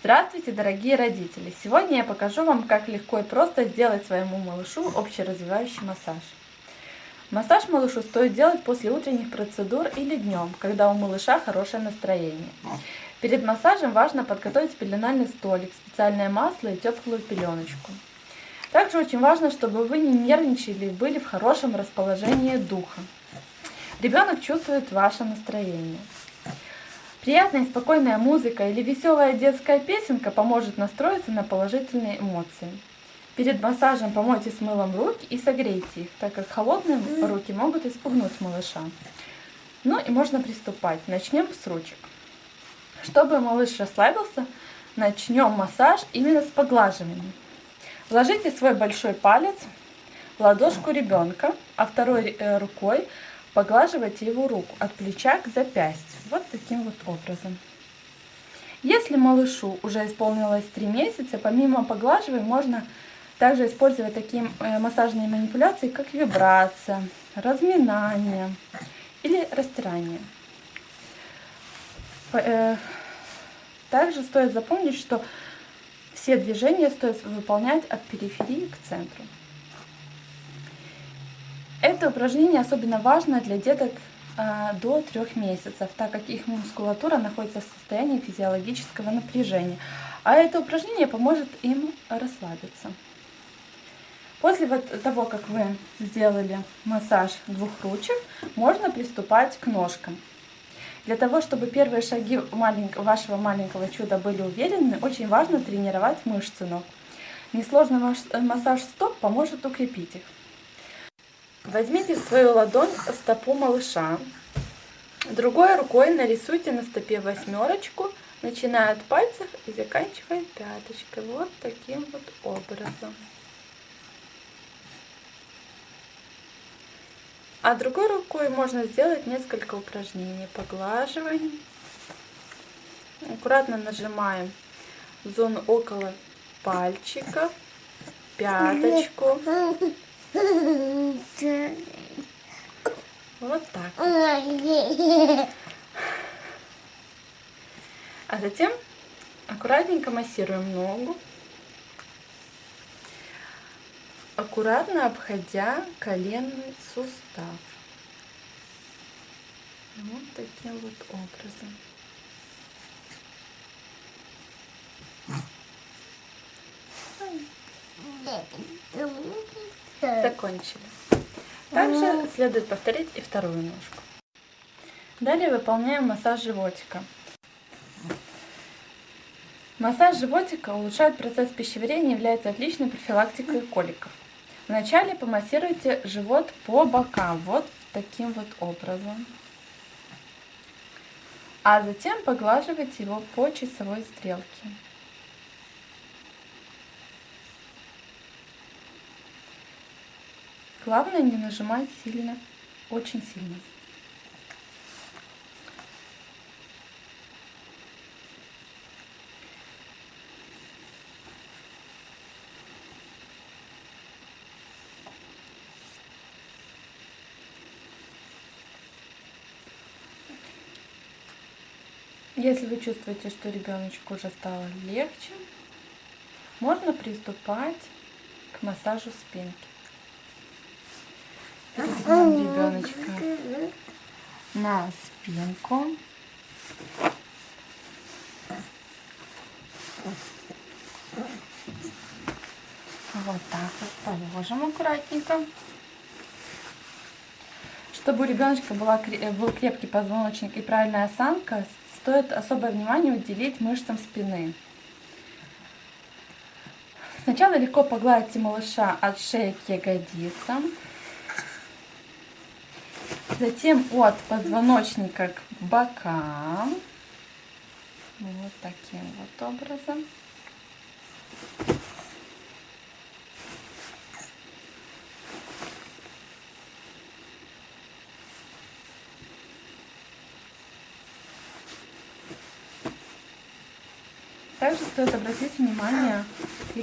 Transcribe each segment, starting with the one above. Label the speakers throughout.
Speaker 1: Здравствуйте, дорогие родители! Сегодня я покажу вам, как легко и просто сделать своему малышу общеразвивающий массаж. Массаж малышу стоит делать после утренних процедур или днем, когда у малыша хорошее настроение. Перед массажем важно подготовить пеленальный столик, специальное масло и теплую пеленочку. Также очень важно, чтобы вы не нервничали и были в хорошем расположении духа. Ребенок чувствует ваше настроение. Приятная и спокойная музыка или веселая детская песенка поможет настроиться на положительные эмоции. Перед массажем помойте с мылом руки и согрейте их, так как холодные руки могут испугнуть малыша. Ну и можно приступать. Начнем с ручек. Чтобы малыш расслабился, начнем массаж именно с поглаживания. Вложите свой большой палец в ладошку ребенка, а второй э, рукой поглаживайте его руку от плеча к запястью. Вот таким вот образом. Если малышу уже исполнилось 3 месяца, помимо поглаживания можно также использовать такие э, массажные манипуляции, как вибрация, разминание или растирание. Э, также стоит запомнить, что все движения стоит выполнять от периферии к центру. Это упражнение особенно важно для деток до трех месяцев, так как их мускулатура находится в состоянии физиологического напряжения. А это упражнение поможет им расслабиться. После вот того, как вы сделали массаж двух ручек, можно приступать к ножкам. Для того, чтобы первые шаги вашего маленького чуда были уверены, очень важно тренировать мышцы ног. Несложный массаж стоп поможет укрепить их. Возьмите свою ладонь стопу малыша. Другой рукой нарисуйте на стопе восьмерочку, начиная от пальцев и заканчивая пяточкой. Вот таким вот образом. А другой рукой можно сделать несколько упражнений. Поглаживаем. Аккуратно нажимаем зону около пальчиков, пяточку. Вот так. А затем аккуратненько массируем ногу, аккуратно обходя коленный сустав. Вот таким вот образом. Закончили. Также следует повторить и вторую ножку. Далее выполняем массаж животика. Массаж животика улучшает процесс пищеварения и является отличной профилактикой коликов. Вначале помассируйте живот по бокам, вот таким вот образом. А затем поглаживайте его по часовой стрелке. Главное не нажимать сильно, очень сильно. Если вы чувствуете, что ребеночку уже стало легче, можно приступать к массажу спинки. Ребеночка на спинку. Вот так вот положим аккуратненько. Чтобы у ребеночка была, был крепкий позвоночник и правильная осанка, стоит особое внимание уделить мышцам спины. Сначала легко погладьте малыша от шеи к ягодицам затем от позвоночника к бокам. Вот таким вот образом. Также стоит обратить внимание к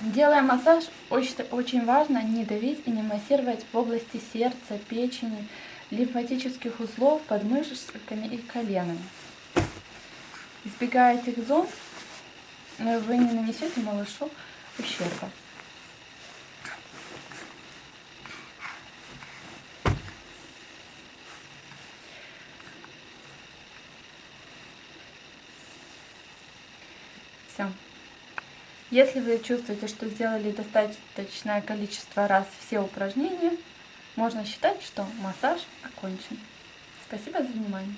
Speaker 1: Делая массаж, очень, очень важно не давить и не массировать в области сердца, печени, лимфатических узлов, подмышками и коленами. Избегая этих зон, вы не нанесете малышу ущерба. Все. Если вы чувствуете, что сделали достаточное количество раз все упражнения, можно считать, что массаж окончен. Спасибо за внимание.